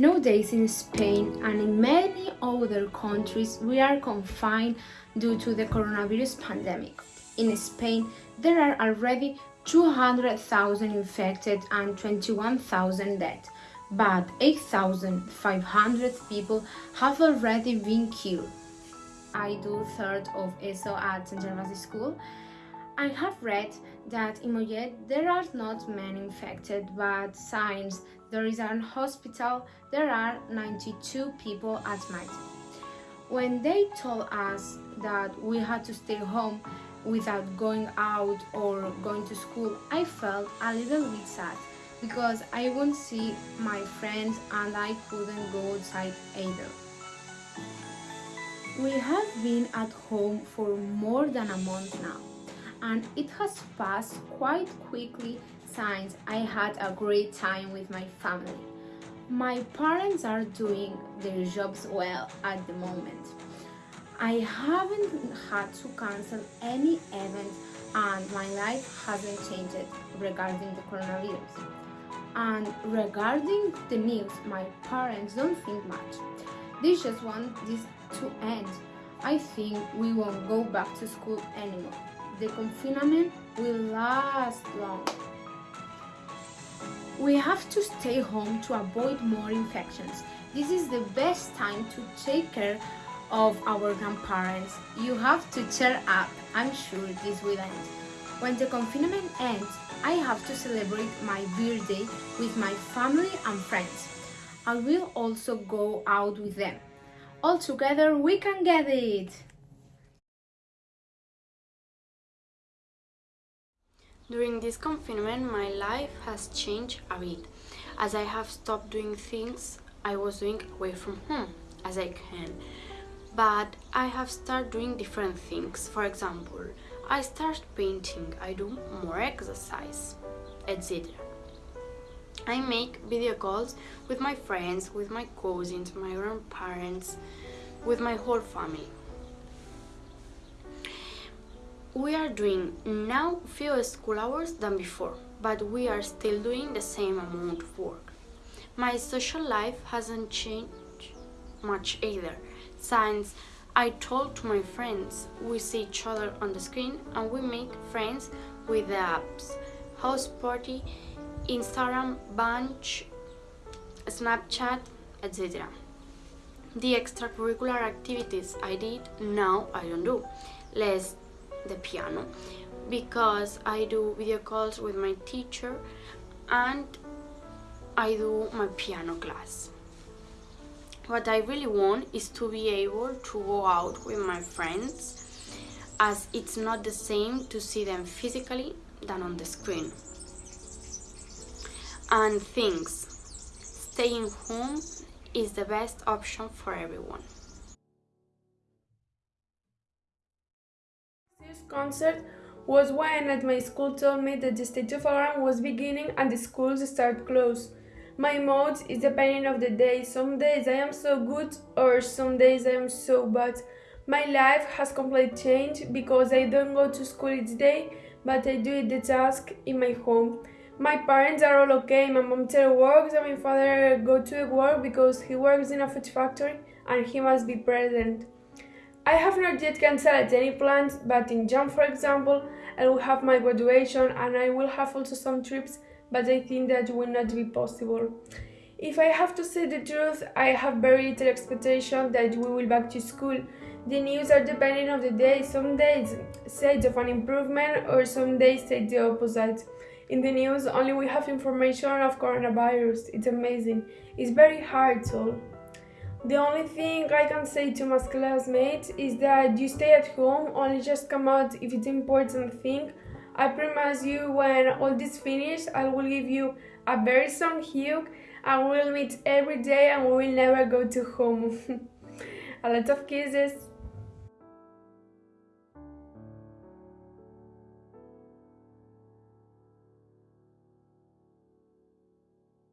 Nowadays in Spain and in many other countries we are confined due to the coronavirus pandemic. In Spain there are already 200,000 infected and 21,000 dead, but 8,500 people have already been killed. I do third of ESO at St. Gervasi School. I have read that in Mollet there are not many infected, but since there is an hospital, there are 92 people admitted. When they told us that we had to stay home without going out or going to school, I felt a little bit sad because I won't see my friends and I couldn't go outside either. We have been at home for more than a month now and it has passed quite quickly since I had a great time with my family. My parents are doing their jobs well at the moment. I haven't had to cancel any event and my life hasn't changed regarding the coronavirus. And regarding the news, my parents don't think much. They just want this to end. I think we won't go back to school anymore. The confinement will last long. We have to stay home to avoid more infections. This is the best time to take care of our grandparents. You have to cheer up. I'm sure this will end. When the confinement ends, I have to celebrate my birthday with my family and friends. I will also go out with them. All together we can get it! During this confinement, my life has changed a bit, as I have stopped doing things I was doing away from home, as I can. But I have started doing different things. For example, I start painting, I do more exercise, etc. I make video calls with my friends, with my cousins, my grandparents, with my whole family. We are doing now fewer school hours than before, but we are still doing the same amount of work. My social life hasn't changed much either, since I talk to my friends, we see each other on the screen and we make friends with the apps, House Party, Instagram, Bunch, Snapchat, etc. The extracurricular activities I did, now I don't do. Less the piano because I do video calls with my teacher and I do my piano class. What I really want is to be able to go out with my friends as it's not the same to see them physically than on the screen. And things, staying home is the best option for everyone. Concert was when at my school told me that the state of alarm was beginning and the schools start close. My mood is depending of the day. Some days I am so good or some days I am so bad. My life has completely changed because I don't go to school each day, but I do the task in my home. My parents are all okay. My mom still works and my father go to work because he works in a food factory and he must be present. I have not yet cancelled any plans, but in June, for example, I will have my graduation and I will have also some trips, but I think that will not be possible. If I have to say the truth, I have very little expectation that we will back to school. The news are depending on the day. Some days say of an improvement or some days say the opposite. In the news, only we have information of coronavirus. It's amazing. It's very hard, so. The only thing I can say to my classmates is that you stay at home, only just come out if it's important thing. I promise you when all this finished, I will give you a very strong hug and we'll meet every day and we will never go to home. a lot of kisses.